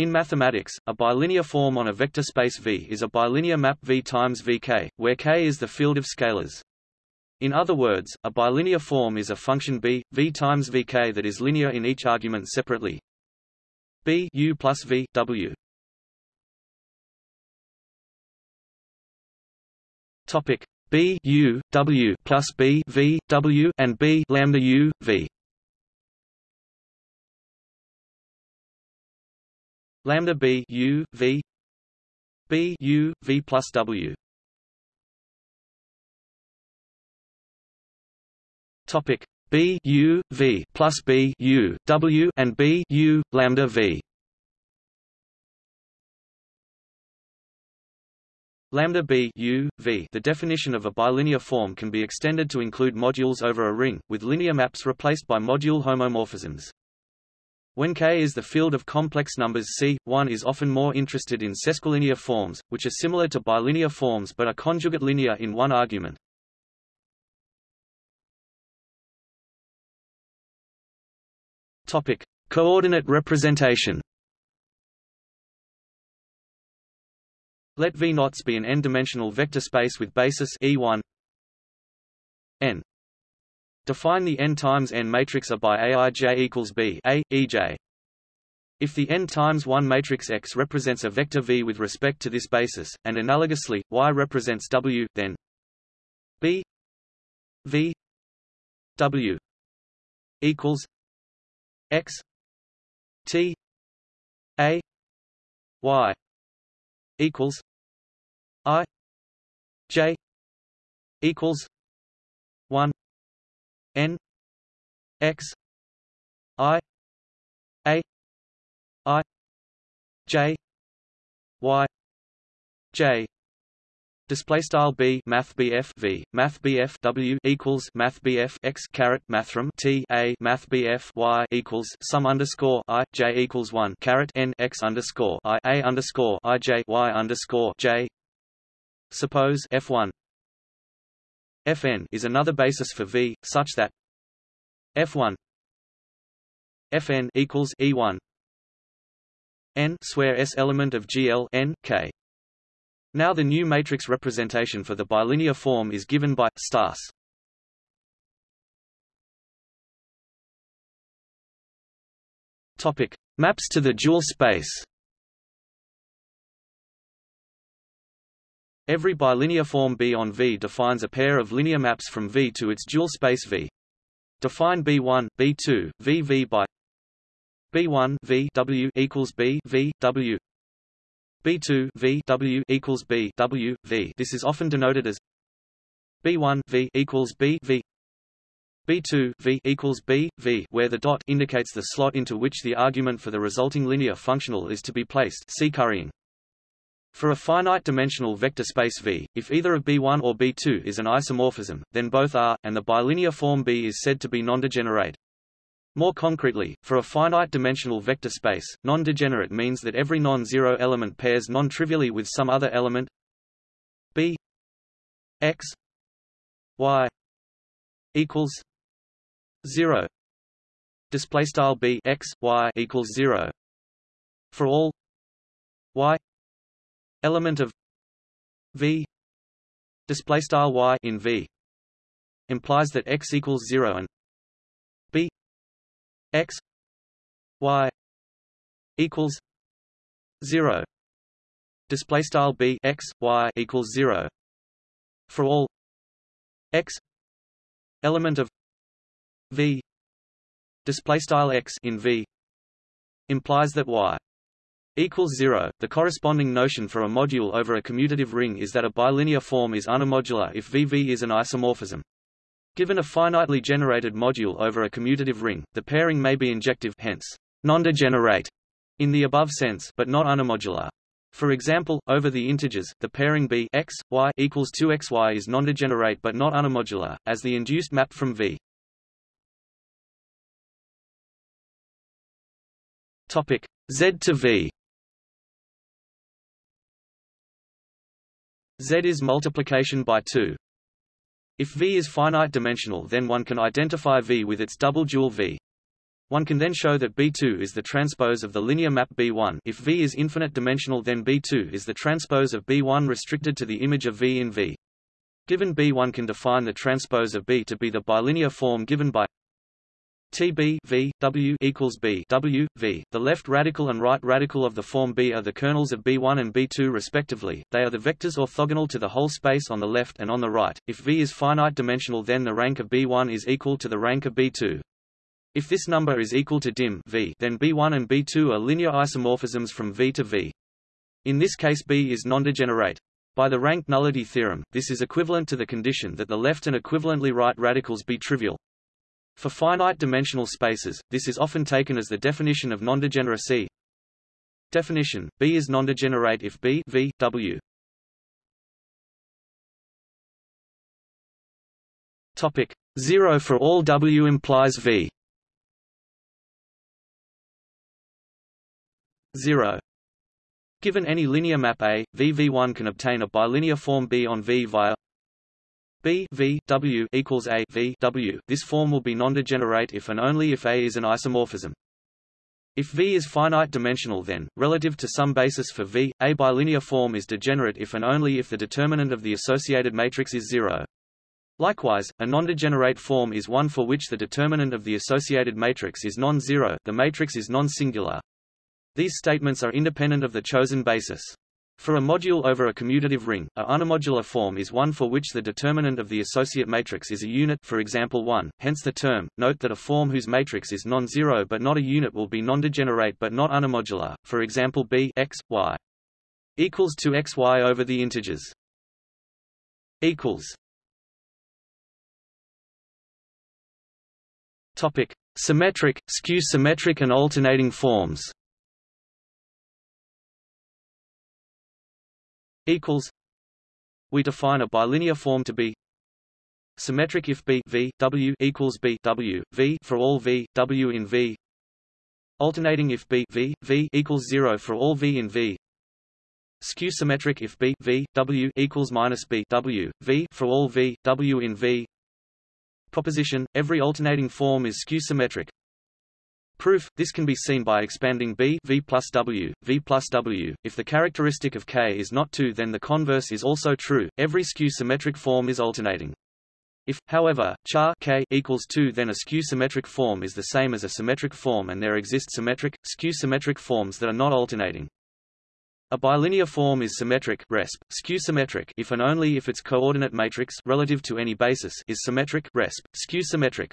In mathematics, a bilinear form on a vector space V is a bilinear map V times Vk, where k is the field of scalars. In other words, a bilinear form is a function b, v times vk that is linear in each argument separately. b u plus v w. Topic b u w plus b v w and b lambda u v. Lambda b u v b u v plus w. Topic B U V plus B U W and B U lambda V. Lambda B U, v The definition of a bilinear form can be extended to include modules over a ring, with linear maps replaced by module homomorphisms. When K is the field of complex numbers C, one is often more interested in sesquilinear forms, which are similar to bilinear forms but are conjugate linear in one argument. Topic: Coordinate representation. Let V knots be an n-dimensional vector space with basis E1 n. Define the n times n matrix A by Aij equals B A, Ej. If the n times 1 matrix X represents a vector V with respect to this basis, and analogously, Y represents W, then B V W equals x t a y equals i j equals 1 n x i a i j y j Display style b math bf v math bf w equals math bf x caret mathrm t a math bf y equals sum underscore i j equals one caret n x underscore i a underscore i j y underscore j. Suppose f one fn is another basis for v, such that f one fn equals e one n square s element of GL n k now the new matrix representation for the bilinear form is given by stas. Topic: Maps to the dual space. Every bilinear form B on V defines a pair of linear maps from V to its dual space V. Define B1, B2, VV by B1 V W equals B V W B2 V W equals B W V. This is often denoted as B1 V equals B V B2 V equals B V, where the dot indicates the slot into which the argument for the resulting linear functional is to be placed. See currying. For a finite-dimensional vector space V, if either of B1 or B2 is an isomorphism, then both are, and the bilinear form B is said to be non-degenerate. More concretely, for a finite-dimensional vector space, non-degenerate means that every non-zero element pairs non-trivially with some other element. B x y equals 0 display style b x y equals 0 for all y element of v. Display style y in v implies that x equals 0 and x y equals 0 display style b x y equals 0 for all x element of v. Display style x in v implies that y equals 0 the corresponding notion for a module over a commutative ring is that a bilinear form is unimodular if vv is an isomorphism Given a finitely generated module over a commutative ring, the pairing may be injective hence, non-degenerate in the above sense but not unimodular. For example, over the integers, the pairing b x, y equals 2xy is non-degenerate but not unimodular, as the induced map from V. Topic Z to V. Z is multiplication by 2. If V is finite dimensional then one can identify V with its double dual V. One can then show that B2 is the transpose of the linear map B1 if V is infinite dimensional then B2 is the transpose of B1 restricted to the image of V in V. Given B1 can define the transpose of B to be the bilinear form given by TB v W equals B W V. The left radical and right radical of the form B are the kernels of B1 and B2 respectively. They are the vectors orthogonal to the whole space on the left and on the right. If V is finite dimensional, then the rank of B1 is equal to the rank of B2. If this number is equal to dim V, then B1 and B2 are linear isomorphisms from V to V. In this case B is nondegenerate. By the rank nullity theorem, this is equivalent to the condition that the left and equivalently right radicals be trivial. For finite dimensional spaces, this is often taken as the definition of nondegeneracy. Definition: B is nondegenerate if B v W. Topic: 0 for all W implies V. 0 Given any linear map A, VV1 can obtain a bilinear form B on V via B V W equals A V W. This form will be nondegenerate if and only if A is an isomorphism. If V is finite dimensional then, relative to some basis for V, a bilinear form is degenerate if and only if the determinant of the associated matrix is zero. Likewise, a nondegenerate form is one for which the determinant of the associated matrix is non-zero the matrix is non-singular. These statements are independent of the chosen basis. For a module over a commutative ring, a unimodular form is one for which the determinant of the associate matrix is a unit for example 1, hence the term. Note that a form whose matrix is non-zero but not a unit will be non-degenerate but not unimodular, for example b x, y equals to x y over the integers. equals Topic: Symmetric, skew-symmetric and alternating forms. Equals we define a bilinear form to be symmetric if b v w equals b w v for all v w in v. Alternating if b v v equals 0 for all v in v. Skew symmetric if b v w equals minus b w v for all v w in v. Proposition every alternating form is skew symmetric Proof, this can be seen by expanding B v plus W, v plus W. If the characteristic of K is not 2 then the converse is also true, every skew-symmetric form is alternating. If, however, char K equals 2 then a skew-symmetric form is the same as a symmetric form and there exist symmetric, skew-symmetric forms that are not alternating. A bilinear form is symmetric resp, skew-symmetric if and only if its coordinate matrix relative to any basis is symmetric resp, skew-symmetric.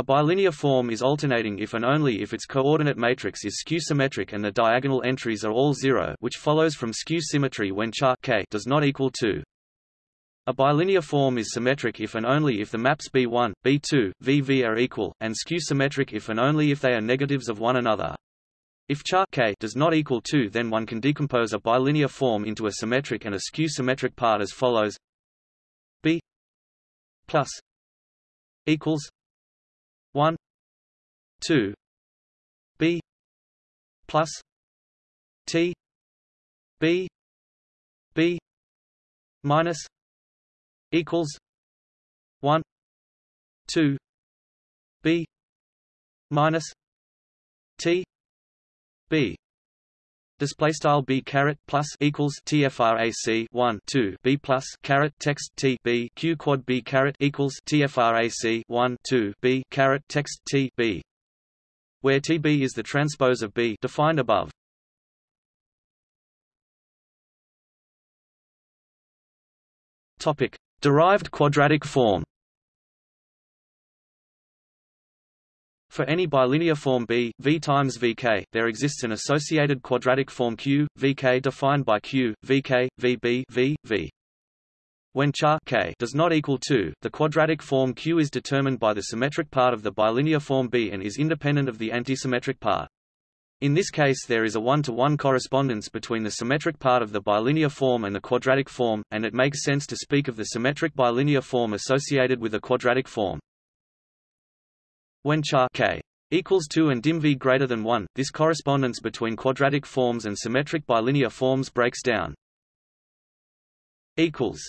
A bilinear form is alternating if and only if its coordinate matrix is skew-symmetric and the diagonal entries are all zero which follows from skew-symmetry when char k does not equal 2. A bilinear form is symmetric if and only if the maps B1, B2, VV are equal, and skew-symmetric if and only if they are negatives of one another. If char k does not equal 2 then one can decompose a bilinear form into a symmetric and a skew-symmetric part as follows B plus equals 1 2 b plus t b b minus equals 1 2 b minus t b display style b caret plus equals tfrac 1 2 b plus caret text t b q quad b caret equals tfrac 1 2 b caret text t b where tb is the transpose of b defined above. Topic. Derived quadratic form For any bilinear form B, V times Vk, there exists an associated quadratic form Q, Vk defined by Q, Vk, Vb, V, V. When char k does not equal 2, the quadratic form Q is determined by the symmetric part of the bilinear form B and is independent of the antisymmetric part. In this case there is a one-to-one -one correspondence between the symmetric part of the bilinear form and the quadratic form, and it makes sense to speak of the symmetric bilinear form associated with a quadratic form. When char k equals 2 and dim v greater than 1, this correspondence between quadratic forms and symmetric bilinear forms breaks down. Equals.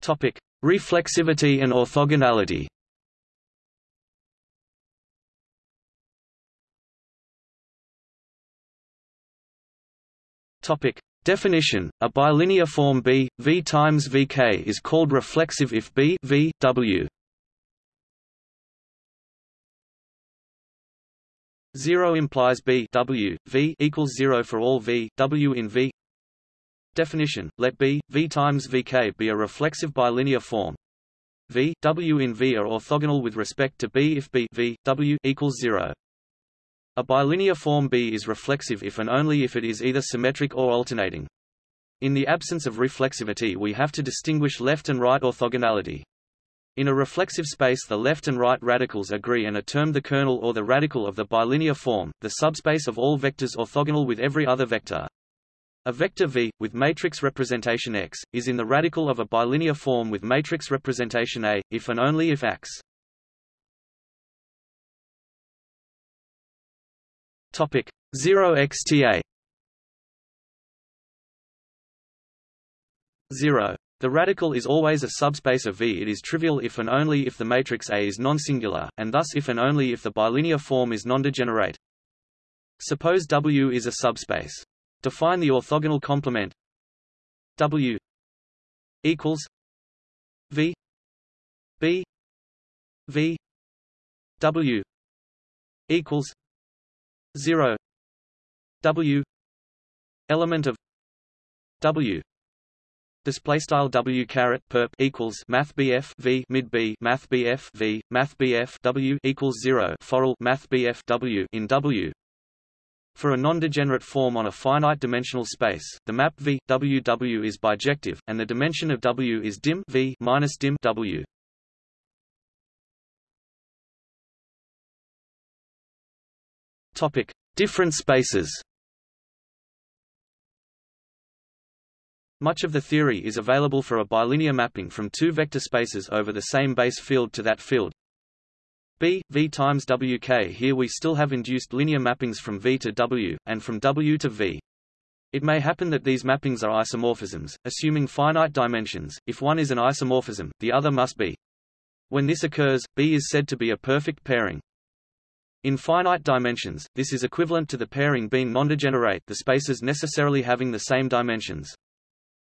Topic: Reflexivity and orthogonality. Topic: Definition: A bilinear form B, V times VK is called reflexive if B V W 0 implies B W, V equals 0 for all V, W in V. Definition: Let B, V times VK be a reflexive bilinear form. V, W in V are orthogonal with respect to B if B V, W equals 0. A bilinear form B is reflexive if and only if it is either symmetric or alternating. In the absence of reflexivity we have to distinguish left and right orthogonality. In a reflexive space the left and right radicals agree and are termed the kernel or the radical of the bilinear form, the subspace of all vectors orthogonal with every other vector. A vector V, with matrix representation X, is in the radical of a bilinear form with matrix representation A, if and only if X. Topic 0 xTA 0 the radical is always a subspace of V. It is trivial if and only if the matrix A is non-singular, and thus if and only if the bilinear form is non-degenerate. Suppose W is a subspace. Define the orthogonal complement W equals V B V W equals 0 W element of W Display style W caret perp equals Math BF V mid B Math BF V Math BF W equals zero foral Math BF W in W. For a non-degenerate form on a finite dimensional space, the map V W W is bijective, and the dimension of W is dim V minus dim W. Topic: Different spaces. Much of the theory is available for a bilinear mapping from two vector spaces over the same base field to that field. B, V times WK Here we still have induced linear mappings from V to W, and from W to V. It may happen that these mappings are isomorphisms, assuming finite dimensions. If one is an isomorphism, the other must be. When this occurs, B is said to be a perfect pairing. In finite dimensions, this is equivalent to the pairing being nondegenerate the spaces necessarily having the same dimensions.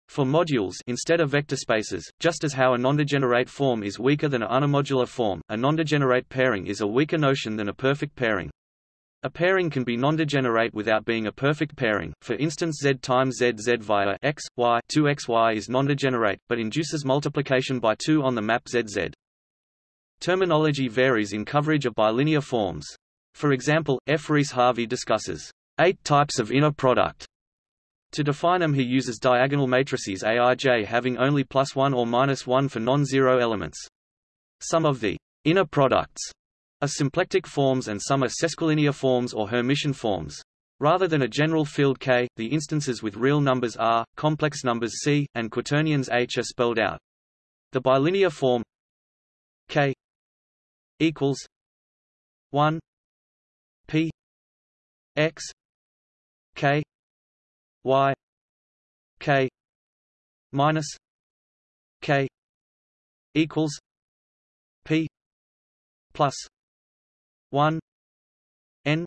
For modules instead of vector spaces, just as how a nondegenerate form is weaker than an unimodular form, a nondegenerate pairing is a weaker notion than a perfect pairing. A pairing can be nondegenerate without being a perfect pairing. For instance, z times z z via x, y 2xy is nondegenerate, but induces multiplication by 2 on the map zz. Terminology varies in coverage of bilinear forms. For example, F. Reese Harvey discusses eight types of inner product to define them he uses diagonal matrices Aij having only plus 1 or minus 1 for non-zero elements. Some of the inner products are symplectic forms and some are sesquilinear forms or Hermitian forms. Rather than a general field K, the instances with real numbers R, complex numbers C, and quaternions H are spelled out. The bilinear form K equals 1 P X K y k minus k equals p plus 1 n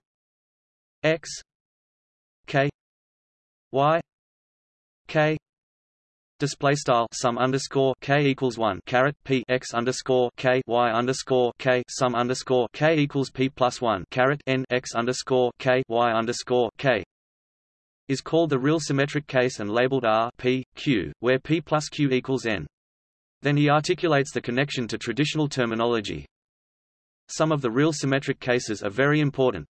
x k y k display style sum underscore k equals one caret p x underscore k y underscore k sum underscore k equals p plus one caret n x underscore k y underscore k is called the real symmetric case and labeled R P, Q, where P plus Q equals N. Then he articulates the connection to traditional terminology. Some of the real symmetric cases are very important.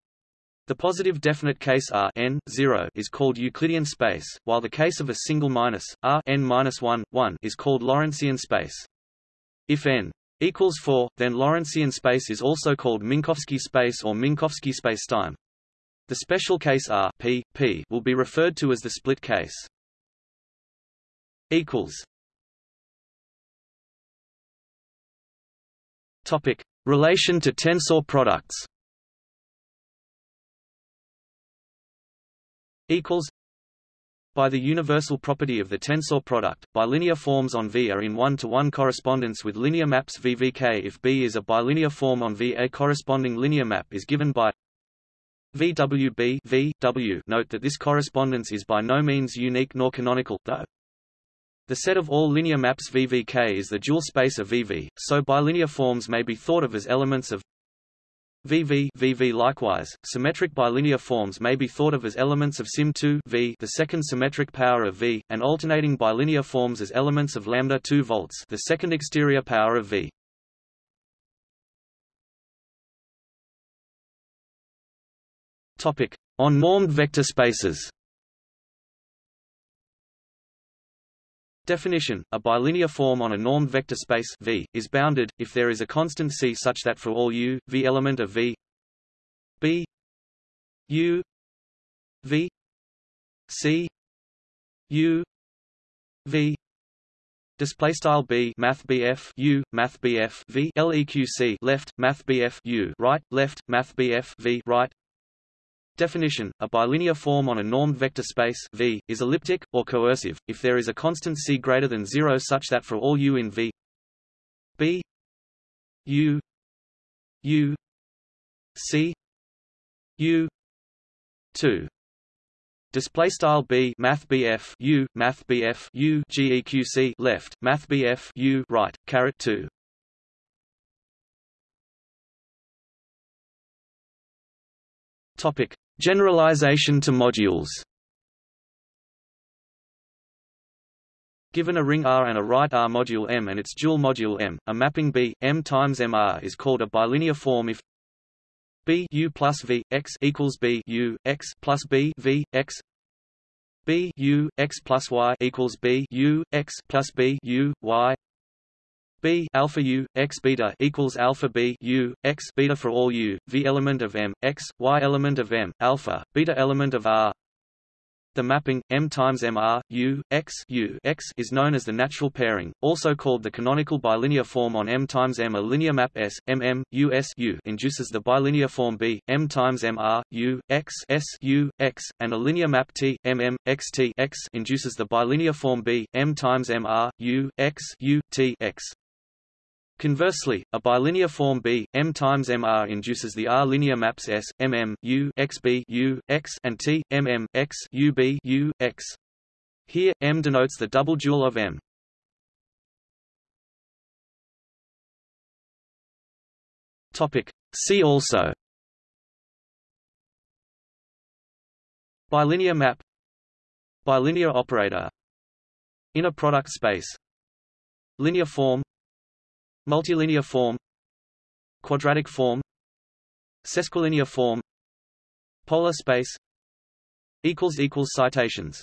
The positive definite case R n 0 is called Euclidean space, while the case of a single minus R n minus 1 1 is called Lorentzian space. If n equals 4, then Lorentzian space is also called Minkowski space or Minkowski spacetime. The special case R P, P will be referred to as the split case. Equals. Topic: Relation to tensor products. Equals. By the universal property of the tensor product, bilinear forms on V are in one-to-one -one correspondence with linear maps VVK if B is a bilinear form on V. A corresponding linear map is given by VWB v, w. Note that this correspondence is by no means unique nor canonical, though. The set of all linear maps VVK is the dual space of VV, so bilinear forms may be thought of as elements of VV VV likewise, symmetric bilinear forms may be thought of as elements of sim2 V the second symmetric power of V, and alternating bilinear forms as elements of lambda 2 volts the second exterior power of V. Topic: On normed vector spaces. Definition: A bilinear form on a normed vector space V is bounded if there is a constant C such that for all u v element of V B u V C u V display style b math bf u math bf v leq C left math bf u right left math bf v right Definition: A bilinear form on a normed vector space V is elliptic or coercive if there is a constant c greater than 0 such that for all u in V B u u c u 2 Display style b math bf u math bf u geqc left math bf u right caret 2 Topic: Generalization to modules. Given a ring R and a right R module M and its dual module M, a mapping B M times MR is called a bilinear form if B U plus V X equals B U X plus B V X B U X plus Y equals B U X plus B U Y b alpha u x beta equals alpha b u x beta for all u v element of m x y element of m alpha beta element of r. The mapping m times mr u x u x is known as the natural pairing, also called the canonical bilinear form on m times m. A linear map S m m u s u induces the bilinear form b m times mr u x s u x, and a linear map T m m x t x induces the bilinear form b m times mr u x u t x. Conversely, a bilinear form B M times MR induces the R linear maps S MM U X B U X and T MM X U B U X. Here M denotes the double dual of M. Topic See also Bilinear map Bilinear operator Inner product space Linear form Multilinear form Quadratic form Sesquilinear form Polar space Citations